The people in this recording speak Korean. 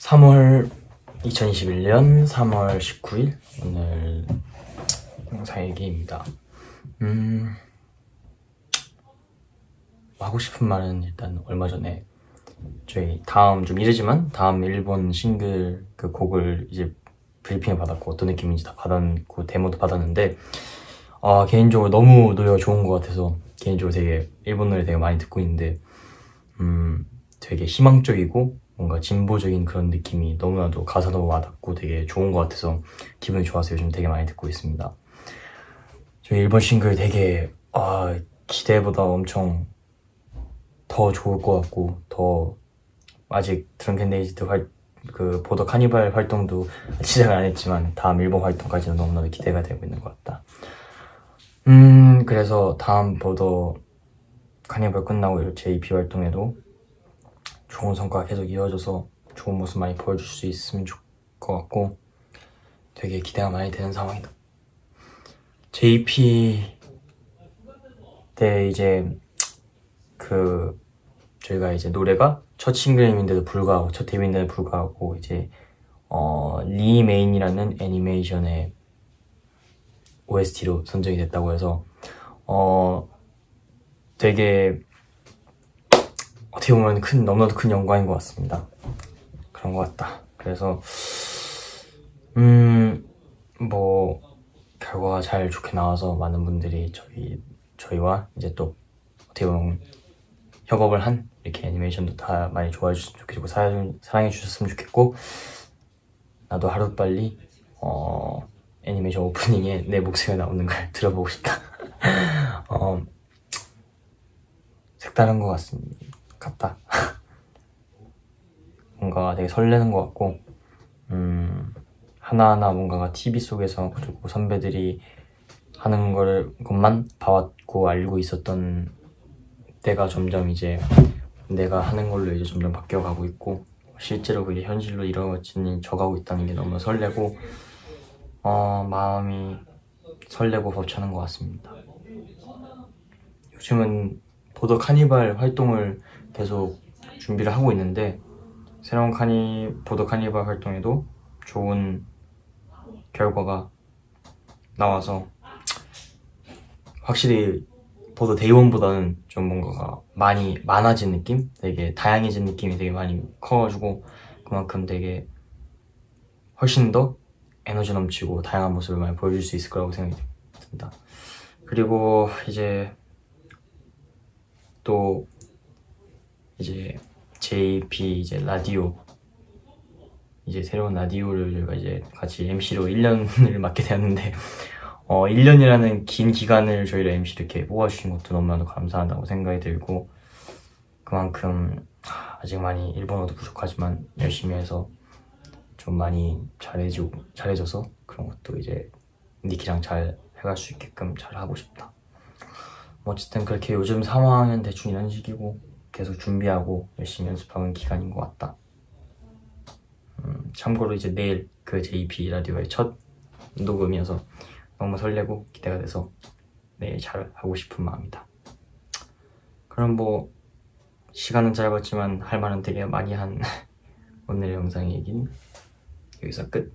3월 2021년 3월 19일 오늘 영상 얘기입니다. 음 하고 싶은 말은 일단 얼마 전에 저희 다음 좀 이르지만 다음 일본 싱글 그 곡을 이제 브리핑을 받았고 어떤 느낌인지 다 받았고 데모도 받았는데 아 개인적으로 너무 노래가 좋은 것 같아서 개인적으로 되게 일본 노래 되게 많이 듣고 있는데 음 되게 희망적이고 뭔가 진보적인 그런 느낌이 너무나도 가사도 와닿고 되게 좋은 것 같아서 기분이 좋아서 요즘 되게 많이 듣고 있습니다. 저희 일본 싱글 되게 아, 기대보다 엄청 더 좋을 것 같고 더 아직 Drunk-Dazed 활, 그 Border: Carnival 활동도 시작을 안 했지만 다음 일본 활동까지는 너무나도 기대가 되고 있는 것 같다. 음 그래서 다음 보더 카니발 끝나고 제 EP 활동에도 좋은 성과가 계속 이어져서 좋은 모습 많이 보여줄 수 있으면 좋을 것 같고 되게 기대가 많이 되는 상황이다. JP 때 이제 그 저희가 이제 노래가 첫 싱글임인데도 불구하고 첫 데뷔인데도 불구하고 이제 어, 리메인이라는 애니메이션의 OST로 선정이 됐다고 해서 어 되게 어떻게 보면 큰 너무나도 큰 영광인 것 같습니다. 그런 것 같다. 그래서 음 뭐 결과가 잘 좋게 나와서 많은 분들이 저희 저희와 이제 또 어떻게 보면 협업을 한 이렇게 애니메이션도 다 많이 좋아해 주셨으면 좋겠고 사랑, 사랑해 주셨으면 좋겠고 나도 하루빨리 어, 애니메이션 오프닝에 내 목소리가 나오는 걸 들어보고 싶다 어, 색다른 것 같습니다 같다. 뭔가 되게 설레는 것 같고 음, 하나하나 뭔가가 TV 속에서 그리고 선배들이 하는 걸 것만 봐왔고 알고 있었던 때가 점점 이제 내가 하는 걸로 이제 점점 바뀌어가고 있고 실제로 그게 현실로 이루어지는 져가고 있다는 게 너무 설레고 어, 마음이 설레고 벅차는 것 같습니다. 요즘은 보더 카니발 활동을 계속 준비를 하고 있는데 새로운 카니 보더 카니발 활동에도 좋은 결과가 나와서 확실히 보더 데이원보다는 좀 뭔가가 많이 많아진 느낌? 되게 다양해진 느낌이 되게 많이 커가지고 그만큼 되게 훨씬 더 에너지 넘치고 다양한 모습을 많이 보여줄 수 있을 거라고 생각이 듭니다 그리고 이제 또 이제 JP 이제 라디오 이제 새로운 라디오를 이제 같이 MC로 1년을 맡게 되었는데 어 1년이라는 긴 기간을 저희를 MC 이렇게 뽑아주신 것도 너무나도 감사하다고 생각이 들고 그만큼 아직 많이 일본어도 부족하지만 열심히 해서 좀 많이 잘해주, 잘해줘서 그런 것도 이제 니키랑 잘 해갈 수 있게끔 잘 하고 싶다 어쨌든 그렇게 요즘 상황은 대충 이런 식이고 계속 준비하고 열심히 연습하는 기간인 것 같다. 음, 참고로 이제 내일 그 JP 라디오의 첫 녹음이어서 너무 설레고 기대가 돼서 내일 잘 하고 싶은 마음이다. 그럼 뭐 시간은 짧았지만 할 말은 되게 많이 한 오늘의 영상 얘기는 여기서 끝